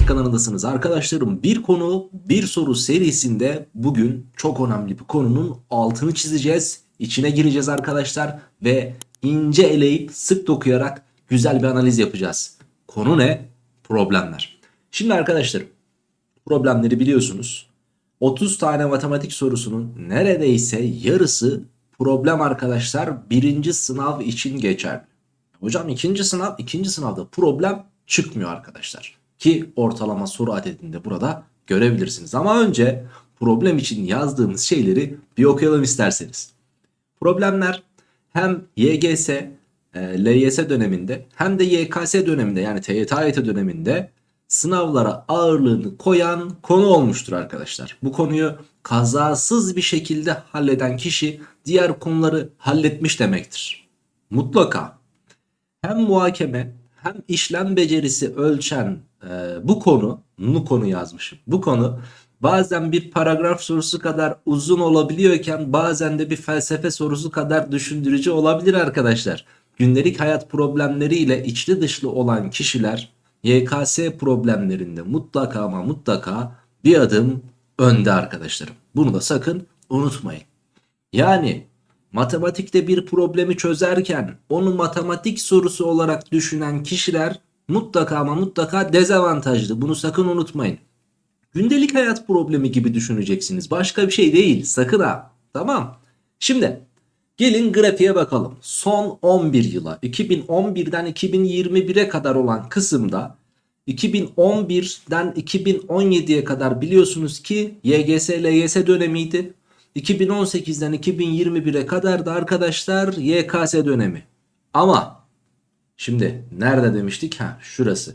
Matematik kanalındasınız arkadaşlarım. Bir konu bir soru serisinde bugün çok önemli bir konunun altını çizeceğiz. İçine gireceğiz arkadaşlar ve ince eleyip sık dokuyarak güzel bir analiz yapacağız. Konu ne? Problemler. Şimdi arkadaşlarım problemleri biliyorsunuz. 30 tane matematik sorusunun neredeyse yarısı problem arkadaşlar birinci sınav için geçerli. Hocam ikinci sınav ikinci sınavda problem çıkmıyor arkadaşlar. Ki ortalama soru adedinde burada görebilirsiniz. Ama önce problem için yazdığımız şeyleri bir okuyalım isterseniz. Problemler hem YGS, e, LYS döneminde hem de YKS döneminde yani TYT AYT döneminde sınavlara ağırlığını koyan konu olmuştur arkadaşlar. Bu konuyu kazasız bir şekilde halleden kişi diğer konuları halletmiş demektir. Mutlaka hem muhakeme hem işlem becerisi ölçen e, bu konu, bu konu yazmışım. Bu konu bazen bir paragraf sorusu kadar uzun olabiliyorken bazen de bir felsefe sorusu kadar düşündürücü olabilir arkadaşlar. Gündelik hayat problemleriyle içli dışlı olan kişiler YKS problemlerinde mutlaka ama mutlaka bir adım önde arkadaşlarım. Bunu da sakın unutmayın. Yani matematikte bir problemi çözerken onu matematik sorusu olarak düşünen kişiler mutlaka ama mutlaka dezavantajlı. Bunu sakın unutmayın. Gündelik hayat problemi gibi düşüneceksiniz. Başka bir şey değil. Sakın ha. Tamam. Şimdi gelin grafiğe bakalım. Son 11 yıla 2011'den 2021'e kadar olan kısımda 2011'den 2017'ye kadar biliyorsunuz ki YGS LYS dönemiydi. 2018'den 2021'e kadar da arkadaşlar YKS dönemi. Ama şimdi nerede demiştik? Ha şurası.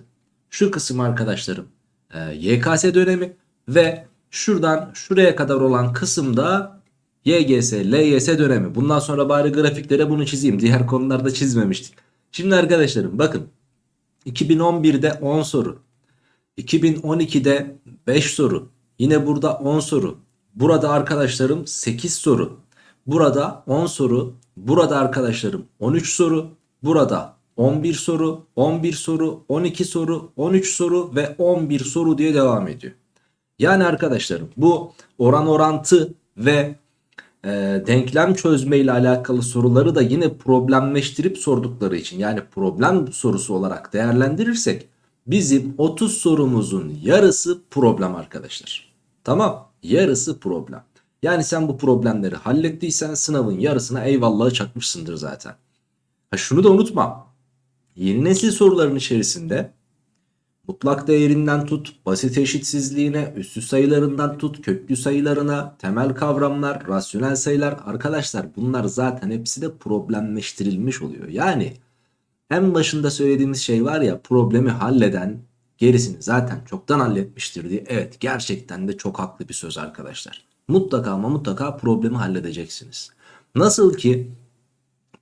Şu kısım arkadaşlarım e, YKS dönemi ve şuradan şuraya kadar olan kısımda YGS, LYS dönemi. Bundan sonra bari grafiklere bunu çizeyim. Diğer konularda çizmemiştik. Şimdi arkadaşlarım bakın 2011'de 10 soru. 2012'de 5 soru. Yine burada 10 soru. Burada arkadaşlarım 8 soru. Burada 10 soru. Burada arkadaşlarım 13 soru. Burada 11 soru, 11 soru, 12 soru, 13 soru ve 11 soru diye devam ediyor. Yani arkadaşlarım bu oran orantı ve e, denklem çözme ile alakalı soruları da yine problemleştirip sordukları için yani problem sorusu olarak değerlendirirsek bizim 30 sorumuzun yarısı problem arkadaşlar. Tamam yarısı problem. Yani sen bu problemleri hallettiysen sınavın yarısına eyvallahı çakmışsındır zaten. Ha şunu da unutma. Yeni nesil soruların içerisinde mutlak değerinden tut, basit eşitsizliğine, üstü sayılarından tut, köklü sayılarına, temel kavramlar, rasyonel sayılar arkadaşlar bunlar zaten hepsi de problemleştirilmiş oluyor. Yani en başında söylediğimiz şey var ya problemi halleden gerisini zaten çoktan halletmiştir diye. Evet gerçekten de çok haklı bir söz arkadaşlar. Mutlaka ama mutlaka problemi halledeceksiniz. Nasıl ki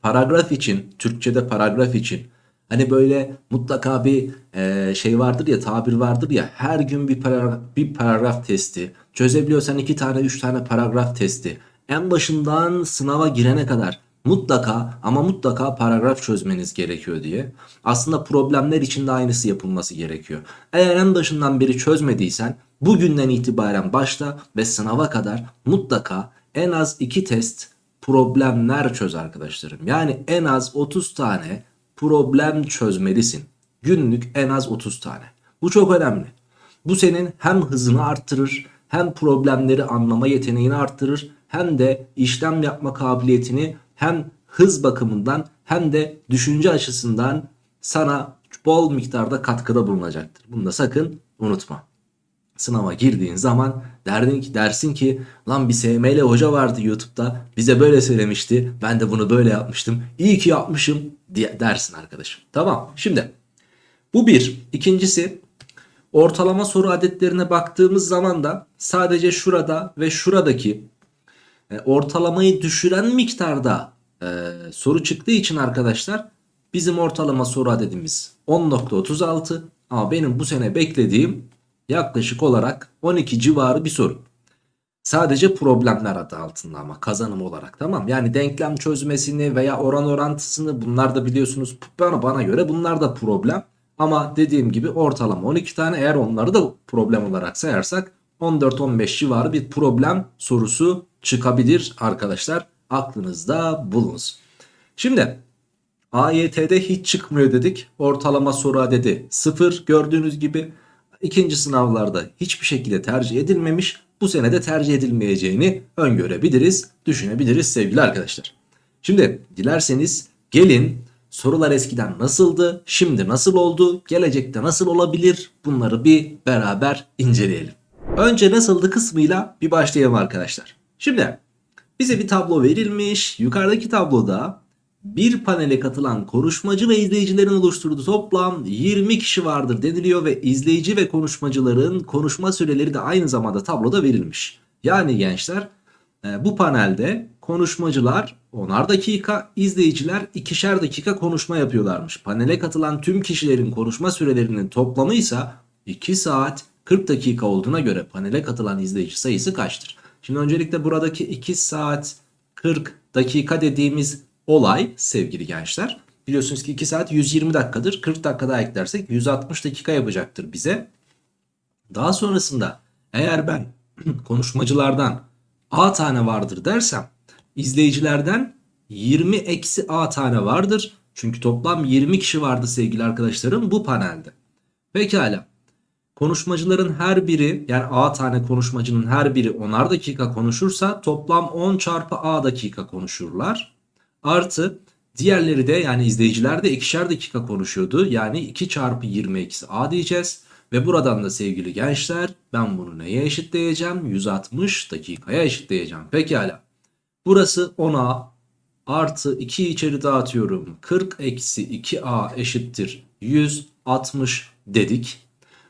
paragraf için, Türkçe'de paragraf için Hani böyle mutlaka bir e, şey vardır ya tabir vardır ya her gün bir paragraf, bir paragraf testi çözebiliyorsan iki tane üç tane paragraf testi en başından sınava girene kadar mutlaka ama mutlaka paragraf çözmeniz gerekiyor diye. Aslında problemler için de aynısı yapılması gerekiyor. Eğer en başından beri çözmediysen bugünden itibaren başla ve sınava kadar mutlaka en az iki test problemler çöz arkadaşlarım. Yani en az 30 tane problem çözmelisin. Günlük en az 30 tane. Bu çok önemli. Bu senin hem hızını arttırır hem problemleri anlama yeteneğini arttırır hem de işlem yapma kabiliyetini hem hız bakımından hem de düşünce açısından sana bol miktarda katkıda bulunacaktır. Bunu da sakın unutma. Sınava girdiğin zaman derdin ki, dersin ki lan bir SML hoca vardı YouTube'da bize böyle söylemişti ben de bunu böyle yapmıştım iyi ki yapmışım diye dersin arkadaşım. Tamam şimdi bu bir. İkincisi ortalama soru adetlerine baktığımız zaman da sadece şurada ve şuradaki e, ortalamayı düşüren miktarda e, soru çıktığı için arkadaşlar bizim ortalama soru adedimiz 10.36 ama benim bu sene beklediğim yaklaşık olarak 12 civarı bir soru. Sadece problemler adı altında ama kazanım olarak tamam. Yani denklem çözmesini veya oran orantısını bunlar da biliyorsunuz bana, bana göre bunlar da problem. Ama dediğim gibi ortalama 12 tane eğer onları da problem olarak sayarsak 14-15 civarı bir problem sorusu çıkabilir arkadaşlar. Aklınızda bulunsun. Şimdi AYT'de hiç çıkmıyor dedik. Ortalama soru adedi 0 gördüğünüz gibi. İkinci sınavlarda hiçbir şekilde tercih edilmemiş. Bu sene de tercih edilmeyeceğini öngörebiliriz, düşünebiliriz sevgili arkadaşlar. Şimdi dilerseniz gelin sorular eskiden nasıldı, şimdi nasıl oldu, gelecekte nasıl olabilir bunları bir beraber inceleyelim. Önce nasıldı kısmıyla bir başlayalım arkadaşlar. Şimdi bize bir tablo verilmiş. Yukarıdaki tabloda bir panele katılan konuşmacı ve izleyicilerin oluşturduğu toplam 20 kişi vardır deniliyor ve izleyici ve konuşmacıların konuşma süreleri de aynı zamanda tabloda verilmiş. Yani gençler e, bu panelde konuşmacılar 10'ar dakika, izleyiciler 2'şer dakika konuşma yapıyorlarmış. Panele katılan tüm kişilerin konuşma sürelerinin toplamı ise 2 saat 40 dakika olduğuna göre panele katılan izleyici sayısı kaçtır? Şimdi öncelikle buradaki 2 saat 40 dakika dediğimiz olay sevgili gençler. Biliyorsunuz ki 2 saat 120 dakikadır. 40 dakika daha eklersek 160 dakika yapacaktır bize. Daha sonrasında eğer ben konuşmacılardan A tane vardır dersem izleyicilerden 20 eksi A tane vardır. Çünkü toplam 20 kişi vardı sevgili arkadaşlarım bu panelde. Pekala. Konuşmacıların her biri yani A tane konuşmacının her biri 10'ar dakika konuşursa toplam 10 çarpı A dakika konuşurlar. Artı diğerleri de yani izleyiciler de ikişer dakika konuşuyordu. Yani 2 çarpı 20 eksi A diyeceğiz. Ve buradan da sevgili gençler ben bunu neye eşitleyeceğim? 160 dakikaya eşitleyeceğim. Pekala. Burası 10A artı 2 içeri dağıtıyorum. 40 eksi 2A eşittir 160 dedik.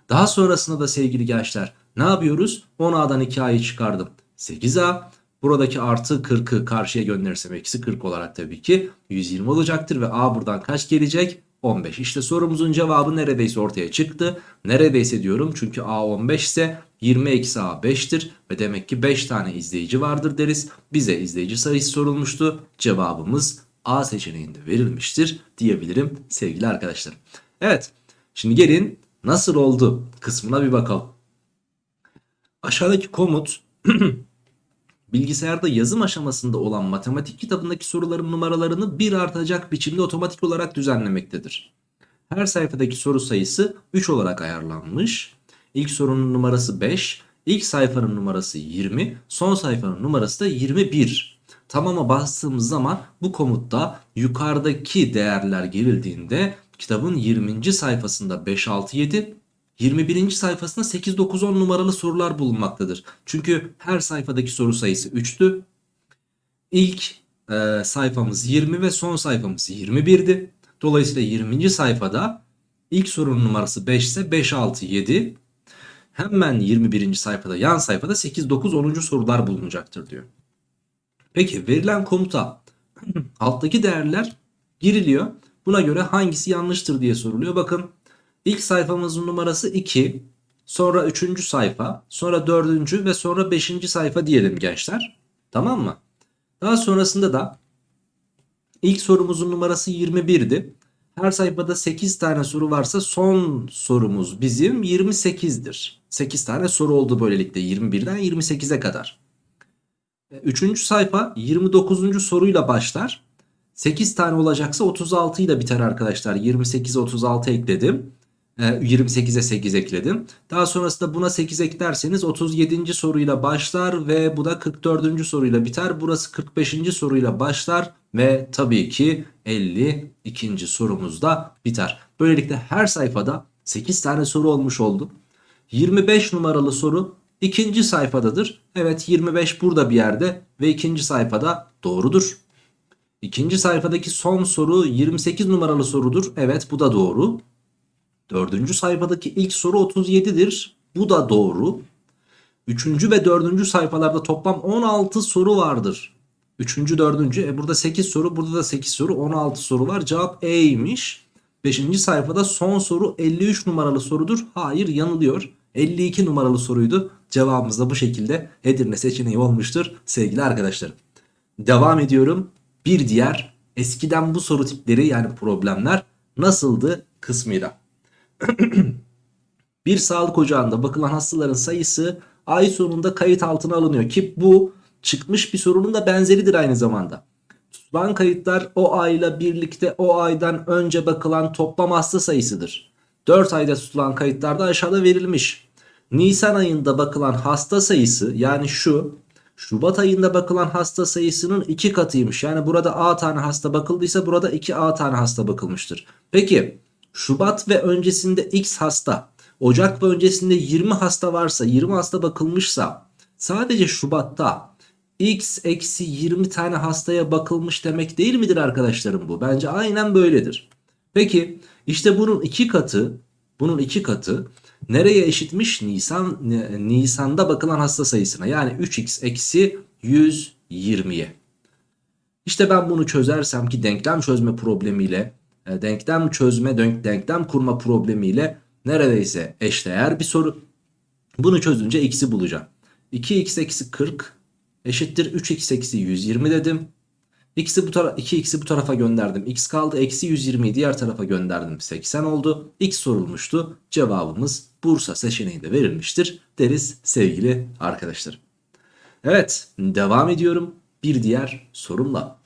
Daha sonrasında da sevgili gençler ne yapıyoruz? 10A'dan 2A'yı çıkardım. 8A. Buradaki artı 40'ı karşıya gönderirsem eksi 40 olarak tabii ki 120 olacaktır. Ve A buradan kaç gelecek? 15. İşte sorumuzun cevabı neredeyse ortaya çıktı. Neredeyse diyorum çünkü A 15 ise 20 eksi A 5'tir. Ve demek ki 5 tane izleyici vardır deriz. Bize izleyici sayısı sorulmuştu. Cevabımız A seçeneğinde verilmiştir diyebilirim sevgili arkadaşlarım. Evet şimdi gelin nasıl oldu kısmına bir bakalım. Aşağıdaki komut bilgisayarda yazım aşamasında olan matematik kitabındaki soruların numaralarını bir artacak biçimde otomatik olarak düzenlemektedir. Her sayfadaki soru sayısı 3 olarak ayarlanmış. İlk sorunun numarası 5, ilk sayfanın numarası 20, son sayfanın numarası da 21. Tamama bastığımız zaman bu komutta yukarıdaki değerler girildiğinde kitabın 20. sayfasında 5, 6, 7, 21. sayfasında 8, 9, 10 numaralı sorular bulunmaktadır. Çünkü her sayfadaki soru sayısı 3'tü. İlk e, sayfamız 20 ve son sayfamız 21'di. Dolayısıyla 20. sayfada ilk sorunun numarası 5 ise 5, 6, 7. Hemen 21. sayfada yan sayfada 8, 9, 10. sorular bulunacaktır diyor. Peki verilen komuta alttaki değerler giriliyor. Buna göre hangisi yanlıştır diye soruluyor. Bakın ilk sayfamızın numarası 2. Sonra 3. sayfa. Sonra 4. ve sonra 5. sayfa diyelim gençler. Tamam mı? Daha sonrasında da ilk sorumuzun numarası 21'di. Her sayfada 8 tane soru varsa son sorumuz bizim 28'dir. 8 tane soru oldu böylelikle 21'den 28'e kadar. Üçüncü sayfa 29. soruyla başlar. 8 tane olacaksa 36 ile biter arkadaşlar. 28'e 36 ekledim. 28'e 8 ekledim. Daha sonrasında buna 8 eklerseniz 37. soruyla başlar ve bu da 44. soruyla biter. Burası 45. soruyla başlar ve tabii ki 52. sorumuzda biter. Böylelikle her sayfada 8 tane soru olmuş oldu. 25 numaralı soru ikinci sayfadadır. Evet 25 burada bir yerde ve ikinci sayfada doğrudur. İkinci sayfadaki son soru 28 numaralı sorudur. Evet bu da doğru. Dördüncü sayfadaki ilk soru 37'dir. Bu da doğru. Üçüncü ve dördüncü sayfalarda toplam 16 soru vardır. Üçüncü, dördüncü. E burada 8 soru, burada da 8 soru, 16 soru var. Cevap E'ymiş. Beşinci sayfada son soru 53 numaralı sorudur. Hayır yanılıyor. 52 numaralı soruydu. Cevabımız da bu şekilde Edirne seçeneği olmuştur sevgili arkadaşlarım. Devam ediyorum. Bir diğer eskiden bu soru tipleri yani problemler nasıldı kısmıyla. bir sağlık ocağında bakılan hastaların sayısı ay sonunda kayıt altına alınıyor ki bu çıkmış bir sorunun da benzeridir aynı zamanda. Tutulan kayıtlar o ayla birlikte o aydan önce bakılan toplam hasta sayısıdır. 4 ayda tutulan kayıtlarda aşağıda verilmiş. Nisan ayında bakılan hasta sayısı yani şu Şubat ayında bakılan hasta sayısının 2 katıymış. Yani burada A tane hasta bakıldıysa burada 2A tane hasta bakılmıştır. Peki Şubat ve öncesinde X hasta, Ocak ve öncesinde 20 hasta varsa, 20 hasta bakılmışsa sadece Şubat'ta X eksi 20 tane hastaya bakılmış demek değil midir arkadaşlarım bu? Bence aynen böyledir. Peki işte bunun iki katı, bunun iki katı nereye eşitmiş? Nisan Nisan'da bakılan hasta sayısına. Yani 3x eksi 120'ye. İşte ben bunu çözersem ki denklem çözme problemiyle, denklem çözme, denklem kurma problemiyle neredeyse eşdeğer bir soru. Bunu çözünce x'i bulacağım. 2x eksi 40 eşittir 3x eksi 120 dedim. X'i bu tarafa 2x'i bu tarafa gönderdim. X kaldı. Eksi 120'yi diğer tarafa gönderdim. 80 oldu. X sorulmuştu. Cevabımız Bursa seçeneğinde verilmiştir deriz sevgili arkadaşlarım. Evet devam ediyorum bir diğer sorumla.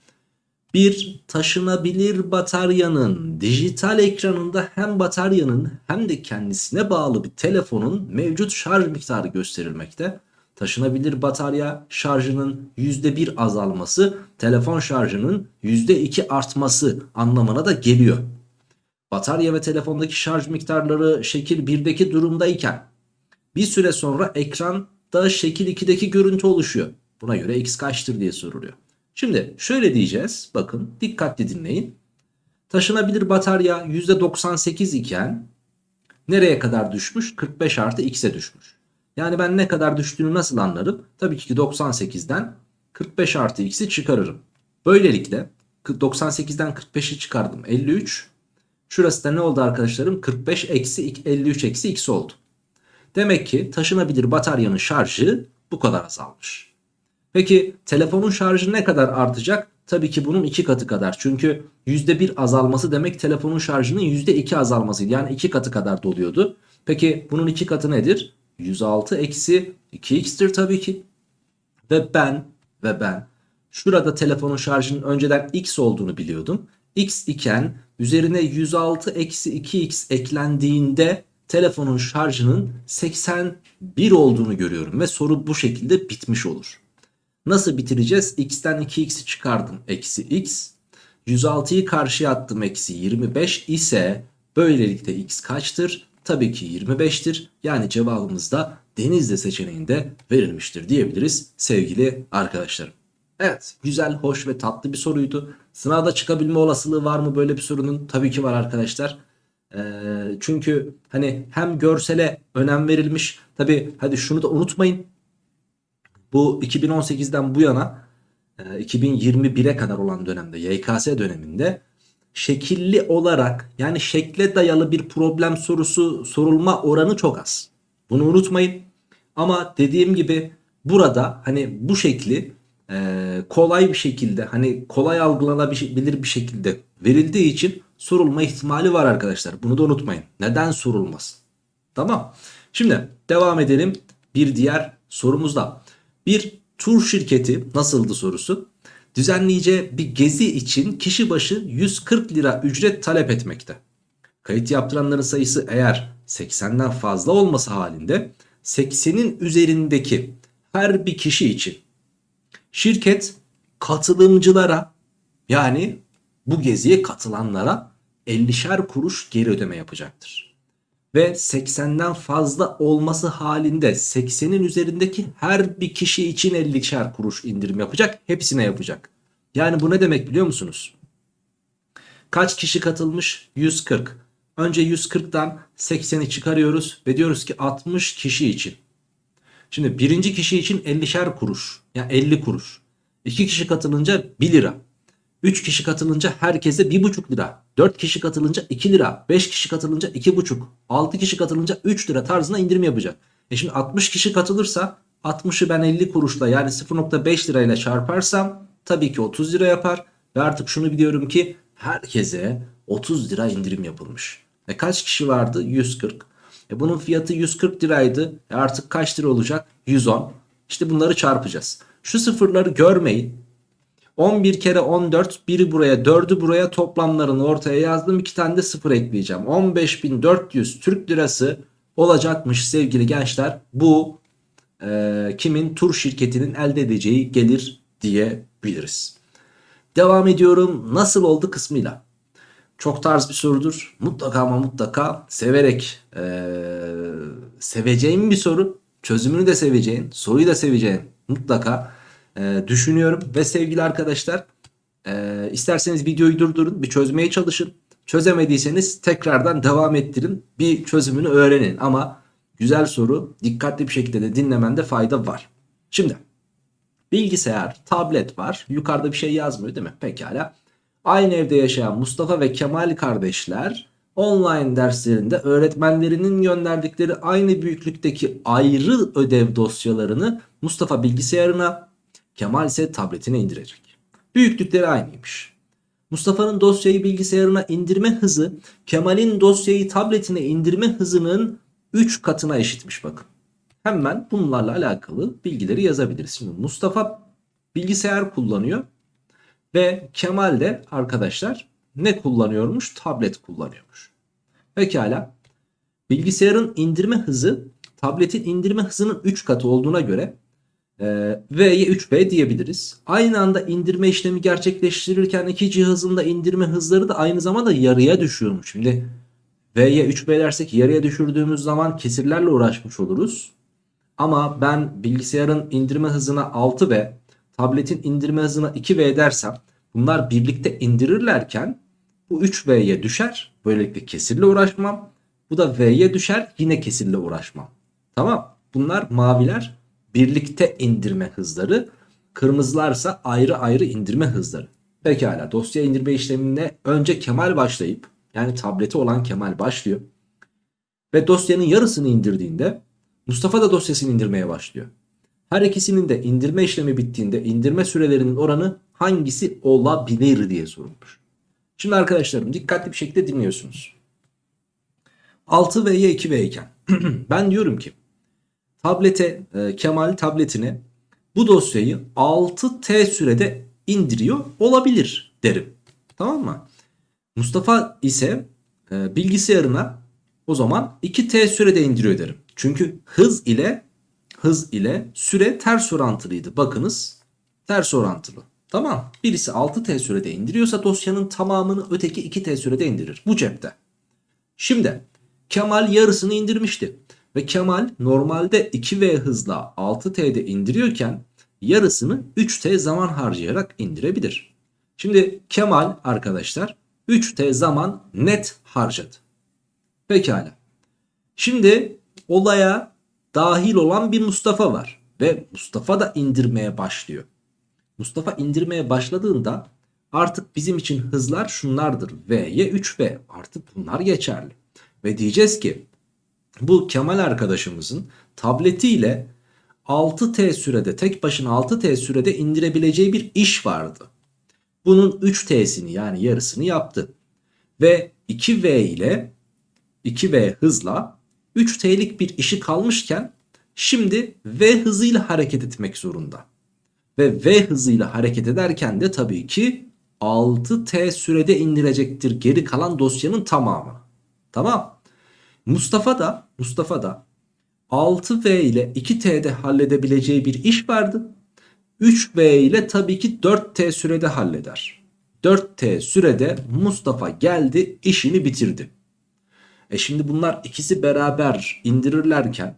Bir taşınabilir bataryanın dijital ekranında hem bataryanın hem de kendisine bağlı bir telefonun mevcut şarj miktarı gösterilmekte. Taşınabilir batarya şarjının %1 azalması telefon şarjının %2 artması anlamına da geliyor. Batarya ve telefondaki şarj miktarları şekil 1'deki durumdayken bir süre sonra ekranda şekil 2'deki görüntü oluşuyor. Buna göre x kaçtır diye soruluyor. Şimdi şöyle diyeceğiz. Bakın dikkatli dinleyin. Taşınabilir batarya %98 iken nereye kadar düşmüş? 45 artı x'e düşmüş. Yani ben ne kadar düştüğünü nasıl anlarım? Tabii ki 98'den 45 artı x'i çıkarırım. Böylelikle 98'den 45'i çıkardım 53. Şurası da ne oldu arkadaşlarım? 45 eksi 53 eksi x oldu. Demek ki taşınabilir bataryanın şarjı bu kadar azalmış. Peki telefonun şarjı ne kadar artacak? Tabii ki bunun iki katı kadar. Çünkü %1 azalması demek telefonun şarjının %2 azalmasıydı. Yani iki katı kadar doluyordu. Peki bunun iki katı nedir? 106 eksi 2x'tir tabii ki. Ve ben ve ben şurada telefonun şarjının önceden x olduğunu biliyordum. x iken üzerine 106 eksi 2x eklendiğinde telefonun şarjının 81 olduğunu görüyorum. Ve soru bu şekilde bitmiş olur. Nasıl bitireceğiz? x'ten 2x'i çıkardım. Eksi x. 106'yı karşıya attım. Eksi 25 ise böylelikle x kaçtır? tabii ki 25'tir. Yani cevabımız da Denizli seçeneğinde verilmiştir diyebiliriz sevgili arkadaşlarım. Evet güzel, hoş ve tatlı bir soruydu. Sınavda çıkabilme olasılığı var mı böyle bir sorunun? Tabii ki var arkadaşlar. Ee, çünkü hani hem görsele önem verilmiş. Tabii hadi şunu da unutmayın. Bu 2018'den bu yana 2021'e kadar olan dönemde YKS döneminde şekilli olarak yani şekle dayalı bir problem sorusu sorulma oranı çok az. Bunu unutmayın. Ama dediğim gibi burada hani bu şekli e, kolay bir şekilde hani kolay algılanabilir bir şekilde verildiği için sorulma ihtimali var arkadaşlar. Bunu da unutmayın. Neden sorulmaz? Tamam. Şimdi devam edelim bir diğer sorumuzda. Bir tur şirketi nasıldı sorusu? düzenleyeceği bir gezi için kişi başı 140 lira ücret talep etmekte. Kayıt yaptıranların sayısı eğer 80'den fazla olması halinde 80'in üzerindeki her bir kişi için şirket katılımcılara yani bu geziye katılanlara 50'şer kuruş geri ödeme yapacaktır. Ve 80'den fazla olması halinde 80'in üzerindeki her bir kişi için 50'şer kuruş indirim yapacak. Hepsine yapacak. Yani bu ne demek biliyor musunuz? Kaç kişi katılmış? 140. Önce 140'dan 80'i çıkarıyoruz ve diyoruz ki 60 kişi için. Şimdi birinci kişi için 50'şer kuruş. Yani 50 kuruş. 2 kişi katılınca 1 lira. 3 kişi katılınca herkese 1,5 lira. 4 kişi katılınca 2 lira. 5 kişi katılınca 2,5. 6 kişi katılınca 3 lira tarzına indirim yapacak. E şimdi 60 kişi katılırsa 60'ı ben 50 kuruşla yani 0,5 lirayla çarparsam tabii ki 30 lira yapar. Ve artık şunu biliyorum ki herkese 30 lira indirim yapılmış. E kaç kişi vardı? 140. E bunun fiyatı 140 liraydı. E artık kaç lira olacak? 110. İşte bunları çarpacağız. Şu sıfırları görmeyin. 11 kere 14 biri buraya 4'ü buraya toplamlarını ortaya yazdım. 2 tane de sıfır ekleyeceğim. 15.400 Türk lirası olacakmış sevgili gençler. Bu e, kimin tur şirketinin elde edeceği gelir diyebiliriz. Devam ediyorum nasıl oldu kısmıyla. Çok tarz bir sorudur. Mutlaka ama mutlaka severek e, seveceğim bir soru. Çözümünü de seveceğin, soruyu da seveceğin mutlaka e, düşünüyorum. Ve sevgili arkadaşlar e, isterseniz videoyu durdurun bir çözmeye çalışın. Çözemediyseniz tekrardan devam ettirin. Bir çözümünü öğrenin ama güzel soru dikkatli bir şekilde de dinlemende fayda var. Şimdi bilgisayar, tablet var. Yukarıda bir şey yazmıyor değil mi? Pekala. Aynı evde yaşayan Mustafa ve Kemal kardeşler online derslerinde öğretmenlerinin gönderdikleri aynı büyüklükteki ayrı ödev dosyalarını Mustafa bilgisayarına, Kemal ise tabletine indirecek. Büyüklükleri aynıymış. Mustafa'nın dosyayı bilgisayarına indirme hızı Kemal'in dosyayı tabletine indirme hızının 3 katına eşitmiş bakın. Hemen bunlarla alakalı bilgileri yazabiliriz. Şimdi Mustafa bilgisayar kullanıyor ve Kemal de arkadaşlar ne kullanıyormuş? Tablet kullanıyormuş. Pekala. Bilgisayarın indirme hızı tabletin indirme hızının 3 katı olduğuna göre V'ye 3B diyebiliriz. Aynı anda indirme işlemi gerçekleştirirken iki cihazın da indirme hızları da aynı zamanda yarıya düşüyormuş. Şimdi V'ye 3B dersek yarıya düşürdüğümüz zaman kesirlerle uğraşmış oluruz. Ama ben bilgisayarın indirme hızına 6V, tabletin indirme hızına 2V dersem bunlar birlikte indirirlerken bu 3V'ye düşer. Böylelikle kesirle uğraşmam. Bu da V'ye düşer yine kesirle uğraşmam. Tamam bunlar maviler birlikte indirme hızları. Kırmızılarsa ayrı ayrı indirme hızları. Pekala dosya indirme işlemine önce Kemal başlayıp yani tableti olan Kemal başlıyor. Ve dosyanın yarısını indirdiğinde Mustafa da dosyasını indirmeye başlıyor. Her ikisinin de indirme işlemi bittiğinde indirme sürelerinin oranı hangisi olabilir diye sorulmuş. Şimdi arkadaşlarım dikkatli bir şekilde dinliyorsunuz. 6V'ye 2V iken ben diyorum ki tablete e, Kemal tabletine bu dosyayı 6T sürede indiriyor olabilir derim. Tamam mı? Mustafa ise e, bilgisayarına o zaman 2T sürede indiriyor derim. Çünkü hız ile hız ile süre ters orantılıydı. Bakınız ters orantılı. Tamam. Birisi 6T sürede indiriyorsa dosyanın tamamını öteki 2T sürede indirir. Bu cepte. Şimdi Kemal yarısını indirmişti. Ve Kemal normalde 2V hızla 6T'de indiriyorken yarısını 3T zaman harcayarak indirebilir. Şimdi Kemal arkadaşlar 3T zaman net harcadı. Pekala. Şimdi olaya dahil olan bir Mustafa var. Ve Mustafa da indirmeye başlıyor. Mustafa indirmeye başladığında artık bizim için hızlar şunlardır. V'ye 3V artık bunlar geçerli. Ve diyeceğiz ki bu Kemal arkadaşımızın tabletiyle 6T sürede tek başına 6T sürede indirebileceği bir iş vardı. Bunun 3T'sini yani yarısını yaptı. Ve 2V ile 2V hızla 3T'lik bir işi kalmışken şimdi V hızıyla hareket etmek zorunda. Ve V hızıyla hareket ederken de tabii ki 6T sürede indirecektir geri kalan dosyanın tamamı. Tamam. Mustafa da Mustafa da 6V ile 2T'de halledebileceği bir iş vardı. 3V ile tabii ki 4T sürede halleder. 4T sürede Mustafa geldi işini bitirdi. E şimdi bunlar ikisi beraber indirirlerken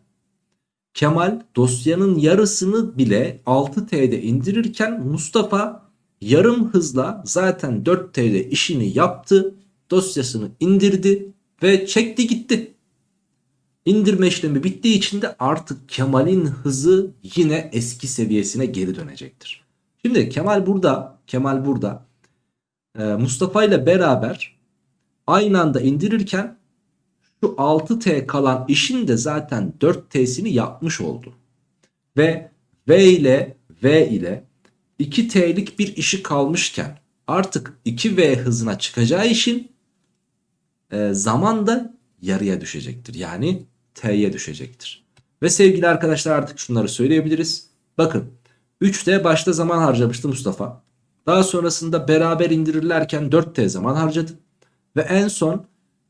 Kemal dosyanın yarısını bile 6T'de indirirken Mustafa yarım hızla zaten 4T'de işini yaptı. Dosyasını indirdi ve çekti gitti. İndirme işlemi bittiği için de artık Kemal'in hızı yine eski seviyesine geri dönecektir. Şimdi Kemal burada, Kemal burada e, Mustafa ile beraber aynı anda indirirken şu 6T kalan işin de zaten 4T'sini yapmış oldu. Ve V ile V ile 2T'lik bir işi kalmışken artık 2V hızına çıkacağı için e, zaman da yarıya düşecektir. Yani t'ye düşecektir. Ve sevgili arkadaşlar artık şunları söyleyebiliriz. Bakın 3t başta zaman harcamıştı Mustafa. Daha sonrasında beraber indirirlerken 4t zaman harcadı. Ve en son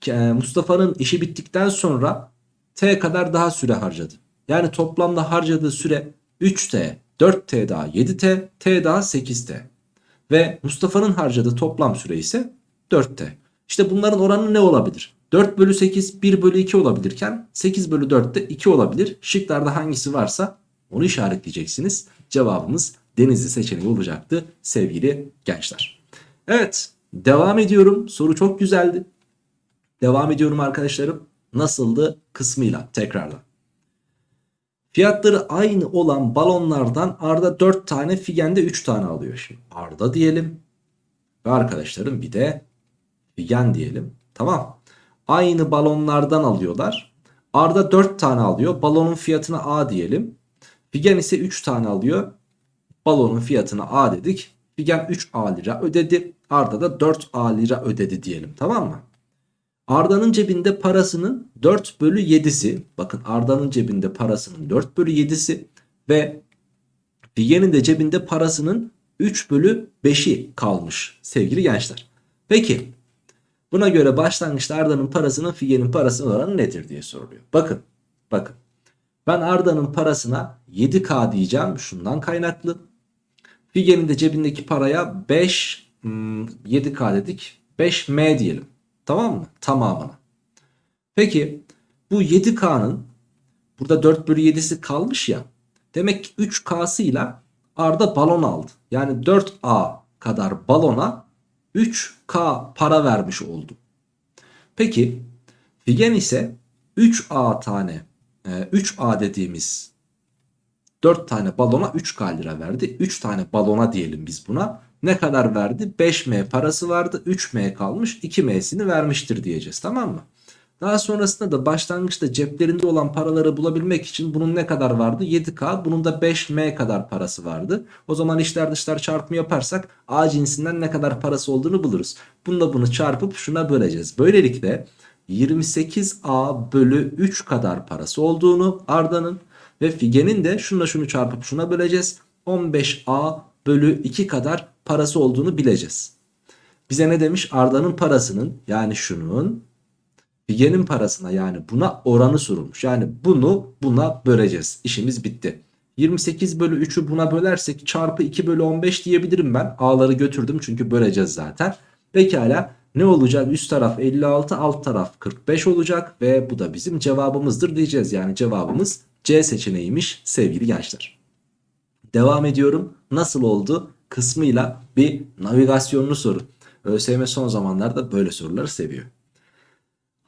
e, Mustafa'nın işi bittikten sonra t kadar daha süre harcadı. Yani toplamda harcadığı süre 3t, 4t daha 7t, t daha 8t. Ve Mustafa'nın harcadığı toplam süre ise 4t. İşte bunların oranı ne olabilir? 4 bölü 8 1 bölü 2 olabilirken 8 bölü 4 de 2 olabilir. Şıklarda hangisi varsa onu işaretleyeceksiniz. Cevabımız denizli seçeneği olacaktı sevgili gençler. Evet devam ediyorum. Soru çok güzeldi. Devam ediyorum arkadaşlarım. Nasıldı kısmıyla tekrarla. Fiyatları aynı olan balonlardan Arda 4 tane Figen de 3 tane alıyor. Şimdi Arda diyelim. Ve arkadaşlarım bir de Figen diyelim. Tamam. Aynı balonlardan alıyorlar. Arda 4 tane alıyor. Balonun fiyatına A diyelim. Figen ise 3 tane alıyor. Balonun fiyatına A dedik. Figen 3A lira ödedi. Arda da 4A lira ödedi diyelim. Tamam mı? Arda'nın cebinde parasının 4 bölü 7'si. Bakın Arda'nın cebinde parasının 4 bölü 7'si. Ve Figen'in de cebinde parasının 3 bölü 5'i kalmış sevgili gençler. Peki buna göre başlangıçta Arda'nın parasının Figen'in parasının oranı nedir diye soruluyor. Bakın bakın ben Arda'nın parasına 7K diyeceğim şundan kaynaklı. Figen'in de cebindeki paraya 5 7K hmm, dedik 5M diyelim. Tamam mı? Tamamına. Peki bu 7K'nın burada 4 bölü 7'si kalmış ya. Demek ki 3K'sı ile Arda balon aldı. Yani 4A kadar balona 3K para vermiş oldu. Peki Figen ise 3A tane 3A e, dediğimiz 4 tane balona 3K lira verdi. 3 tane balona diyelim biz buna ne kadar verdi? 5M parası vardı. 3M kalmış. 2M'sini vermiştir diyeceğiz. Tamam mı? Daha sonrasında da başlangıçta ceplerinde olan paraları bulabilmek için bunun ne kadar vardı? 7K. Bunun da 5M kadar parası vardı. O zaman içler dışlar çarpımı yaparsak A cinsinden ne kadar parası olduğunu buluruz. Bununla bunu çarpıp şuna böleceğiz. Böylelikle 28A bölü 3 kadar parası olduğunu Arda'nın ve Figen'in de şunla şunu çarpıp şuna böleceğiz. 15A bölü 2 kadar parası olduğunu bileceğiz. Bize ne demiş? Arda'nın parasının yani şunun Figen'in parasına yani buna oranı sorulmuş. Yani bunu buna böleceğiz. İşimiz bitti. 28 bölü 3'ü buna bölersek çarpı 2 bölü 15 diyebilirim ben. A'ları götürdüm çünkü böleceğiz zaten. Pekala ne olacak? Üst taraf 56 alt taraf 45 olacak ve bu da bizim cevabımızdır diyeceğiz. Yani cevabımız C seçeneğiymiş sevgili gençler. Devam ediyorum. Nasıl oldu? kısmıyla bir navigasyonlu soru. ÖSYM son zamanlarda böyle soruları seviyor.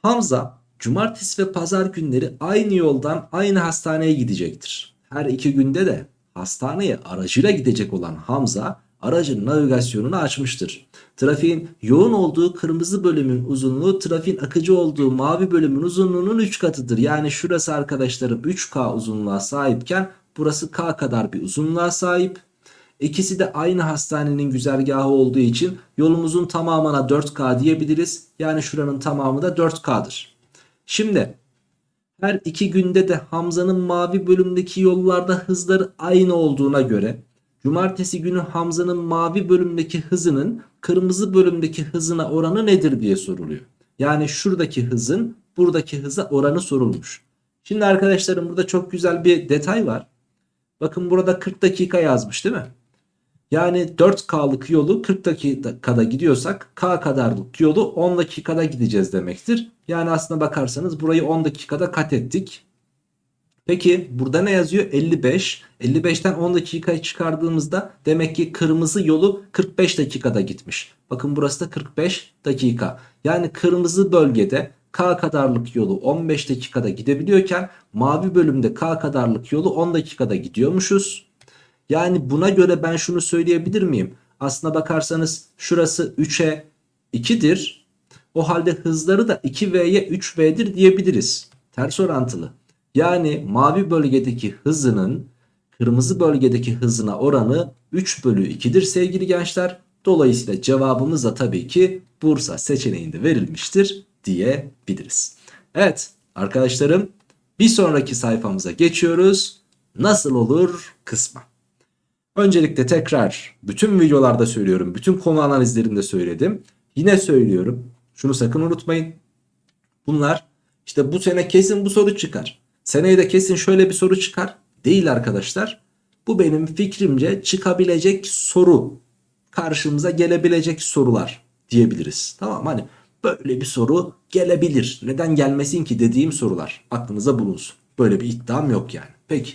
Hamza cumartesi ve pazar günleri aynı yoldan aynı hastaneye gidecektir. Her iki günde de hastaneye aracıyla gidecek olan Hamza aracın navigasyonunu açmıştır. Trafiğin yoğun olduğu kırmızı bölümün uzunluğu trafiğin akıcı olduğu mavi bölümün uzunluğunun 3 katıdır. Yani şurası arkadaşlarım 3K uzunluğa sahipken burası K kadar bir uzunluğa sahip. İkisi de aynı hastanenin güzergahı olduğu için yolumuzun tamamına 4K diyebiliriz. Yani şuranın tamamı da 4K'dır. Şimdi her iki günde de Hamza'nın mavi bölümdeki yollarda hızları aynı olduğuna göre cumartesi günü Hamza'nın mavi bölümdeki hızının kırmızı bölümdeki hızına oranı nedir diye soruluyor. Yani şuradaki hızın buradaki hıza oranı sorulmuş. Şimdi arkadaşlarım burada çok güzel bir detay var. Bakın burada 40 dakika yazmış değil mi? Yani 4K'lık yolu 40 dakikada gidiyorsak K kadarlık yolu 10 dakikada gideceğiz demektir. Yani aslına bakarsanız burayı 10 dakikada kat ettik. Peki burada ne yazıyor? 55. 55'ten 10 dakikayı çıkardığımızda demek ki kırmızı yolu 45 dakikada gitmiş. Bakın burası da 45 dakika. Yani kırmızı bölgede K kadarlık yolu 15 dakikada gidebiliyorken mavi bölümde K kadarlık yolu 10 dakikada gidiyormuşuz. Yani buna göre ben şunu söyleyebilir miyim? Aslına bakarsanız şurası 3'e 2'dir. O halde hızları da 2V'ye 3V'dir diyebiliriz. Ters orantılı. Yani mavi bölgedeki hızının kırmızı bölgedeki hızına oranı 3 bölü 2'dir sevgili gençler. Dolayısıyla cevabımız da tabii ki Bursa seçeneğinde verilmiştir diyebiliriz. Evet arkadaşlarım bir sonraki sayfamıza geçiyoruz. Nasıl olur kısmı. Öncelikle tekrar bütün videolarda söylüyorum. Bütün konu analizlerinde söyledim. Yine söylüyorum. Şunu sakın unutmayın. Bunlar işte bu sene kesin bu soru çıkar. Seneye de kesin şöyle bir soru çıkar. Değil arkadaşlar. Bu benim fikrimce çıkabilecek soru. Karşımıza gelebilecek sorular diyebiliriz. Tamam hani böyle bir soru gelebilir. Neden gelmesin ki dediğim sorular aklınıza bulunsun. Böyle bir iddiam yok yani. Peki.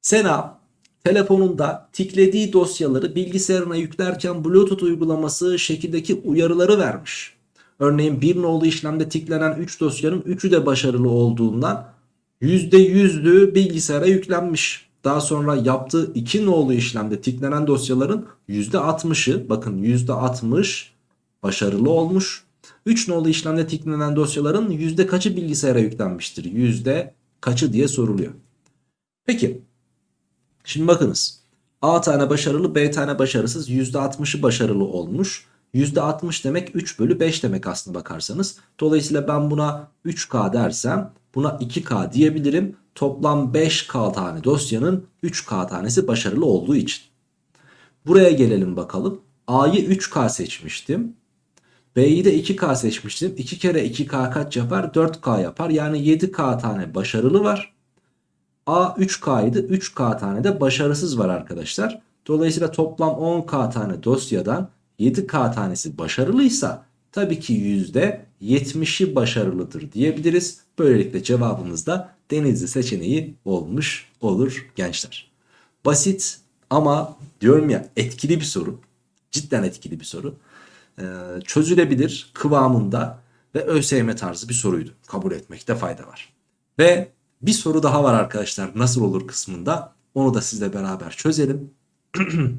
Sena telefonunda tiklediği dosyaları bilgisayarına yüklerken Bluetooth uygulaması şekildeki uyarıları vermiş. Örneğin bir nolu işlemde tiklenen 3 dosyanın 3'ü de başarılı olduğundan %100'lü bilgisayara yüklenmiş. Daha sonra yaptığı 2 nolu işlemde tiklenen dosyaların %60'ı bakın %60 başarılı olmuş. 3 nolu işlemde tiklenen dosyaların yüzde kaçı bilgisayara yüklenmiştir? Yüzde kaçı diye soruluyor. Peki şimdi bakınız A tane başarılı B tane başarısız %60'ı başarılı olmuş. %60 demek 3 bölü 5 demek aslında bakarsanız. Dolayısıyla ben buna 3K dersem buna 2K diyebilirim. Toplam 5K tane dosyanın 3K tanesi başarılı olduğu için. Buraya gelelim bakalım. A'yı 3K seçmiştim. B'yi de 2K seçmiştim. 2 kere 2K kaç yapar? 4K yapar. Yani 7K tane başarılı var. A 3K idi. 3K tane de başarısız var arkadaşlar. Dolayısıyla toplam 10K tane dosyadan 7K tanesi başarılıysa tabii ki %70'i başarılıdır diyebiliriz. Böylelikle cevabımız da Denizli seçeneği olmuş olur gençler. Basit ama diyorum ya etkili bir soru. Cidden etkili bir soru. Ee, çözülebilir kıvamında ve ÖSYM tarzı bir soruydu. Kabul etmekte fayda var. Ve bir soru daha var arkadaşlar nasıl olur kısmında. Onu da sizle beraber çözelim.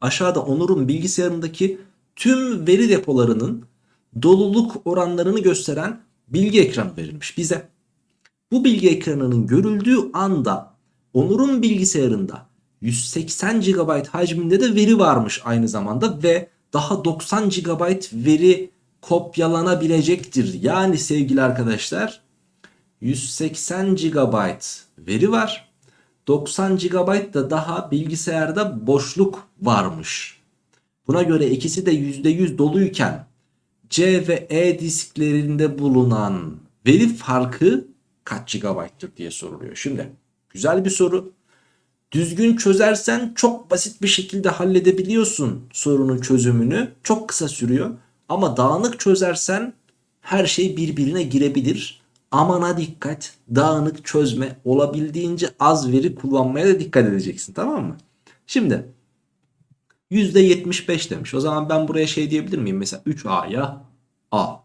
Aşağıda Onur'un bilgisayarındaki tüm veri depolarının doluluk oranlarını gösteren bilgi ekranı verilmiş bize. Bu bilgi ekranının görüldüğü anda Onur'un bilgisayarında 180 GB hacminde de veri varmış aynı zamanda ve daha 90 GB veri kopyalanabilecektir. Yani sevgili arkadaşlar 180 GB veri var. 90 GB da daha bilgisayarda boşluk varmış. Buna göre ikisi de %100 doluyken C ve E disklerinde bulunan veri farkı kaç GB'tır diye soruluyor. Şimdi güzel bir soru. Düzgün çözersen çok basit bir şekilde halledebiliyorsun sorunun çözümünü. Çok kısa sürüyor. Ama dağınık çözersen her şey birbirine girebilir. Amana dikkat. Dağınık çözme. Olabildiğince az veri kullanmaya da dikkat edeceksin. Tamam mı? Şimdi %75 demiş. O zaman ben buraya şey diyebilir miyim? Mesela 3A'ya A.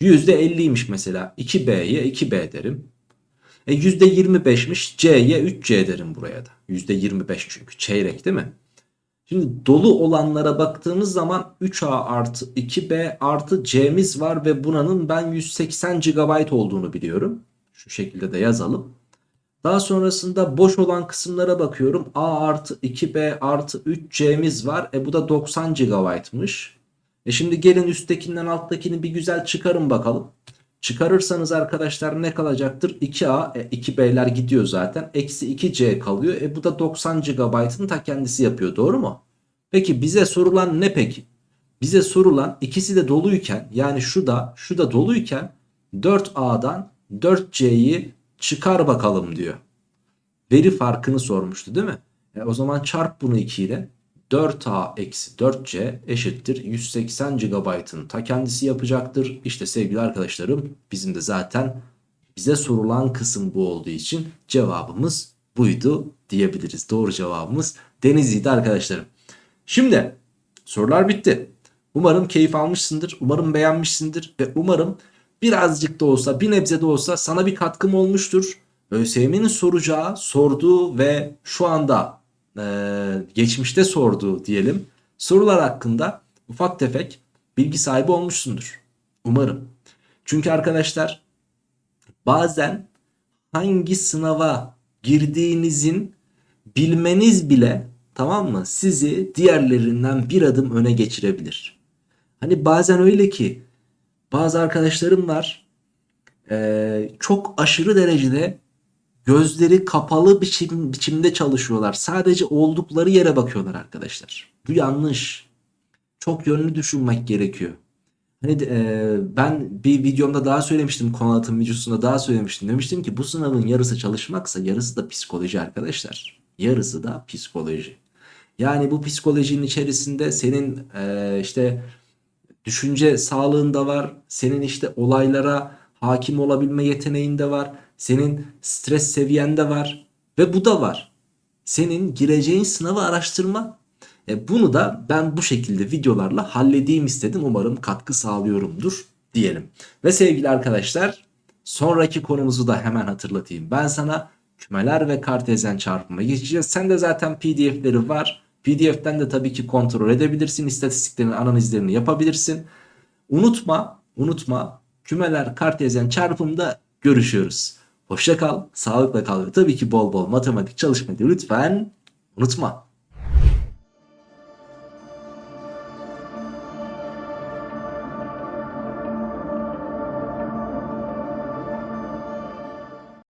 %50'ymiş mesela. 2B'ye 2B derim. E %25'miş C'ye 3C derim buraya da. %25 çünkü çeyrek değil mi? Şimdi dolu olanlara baktığımız zaman 3A artı 2B artı C'miz var ve buranın ben 180 GB olduğunu biliyorum. Şu şekilde de yazalım. Daha sonrasında boş olan kısımlara bakıyorum. A artı 2B artı 3C'miz var. E bu da 90 GB'mış. E şimdi gelin üsttekinden alttakini bir güzel çıkarın bakalım. Çıkarırsanız arkadaşlar ne kalacaktır? 2A, e, 2B'ler gidiyor zaten. Eksi 2C kalıyor. E bu da 90 GB'ın ta kendisi yapıyor. Doğru mu? Peki bize sorulan ne peki? Bize sorulan ikisi de doluyken yani şu da şu da doluyken 4A'dan 4C'yi çıkar bakalım diyor. Veri farkını sormuştu değil mi? E o zaman çarp bunu 2 ile 4A eksi 4C eşittir 180 GB'ın ta kendisi yapacaktır. İşte sevgili arkadaşlarım bizim de zaten bize sorulan kısım bu olduğu için cevabımız buydu diyebiliriz. Doğru cevabımız Denizli'ydi arkadaşlarım. Şimdi sorular bitti. Umarım keyif almışsındır. Umarım beğenmişsindir. Ve umarım birazcık da olsa bir nebze de olsa sana bir katkım olmuştur. ÖSYM'nin soracağı, sorduğu ve şu anda e, geçmişte sorduğu diyelim sorular hakkında ufak tefek bilgi sahibi olmuşsundur. Umarım. Çünkü arkadaşlar bazen hangi sınava girdiğinizin bilmeniz bile tamam mı sizi diğerlerinden bir adım öne geçirebilir. Hani bazen öyle ki Bazı arkadaşlarım var. Ee, çok aşırı derecede gözleri kapalı biçim, biçimde çalışıyorlar. Sadece oldukları yere bakıyorlar arkadaşlar. Bu yanlış. Çok yönlü düşünmek gerekiyor. Hani e, ben bir videomda daha söylemiştim konu anlatım videosunda daha söylemiştim. Demiştim ki bu sınavın yarısı çalışmaksa yarısı da psikoloji arkadaşlar. Yarısı da psikoloji. Yani bu psikolojinin içerisinde senin e, işte düşünce sağlığın da var. Senin işte olaylara hakim olabilme yeteneğin de var. Senin stres seviyen de var. Ve bu da var. Senin gireceğin sınavı araştırma. E bunu da ben bu şekilde videolarla halledeyim istedim. Umarım katkı sağlıyorumdur diyelim. Ve sevgili arkadaşlar sonraki konumuzu da hemen hatırlatayım. Ben sana kümeler ve kartezyen çarpıma geçeceğiz. Sen de zaten pdf'leri var. PDF'den de tabii ki kontrol edebilirsin. İstatistiklerin analizlerini yapabilirsin. Unutma, unutma kümeler kartezyen çarpımda görüşüyoruz. Hoşça kal, sağlıkla kal ve tabii ki bol bol matematik çalışmayı lütfen unutma.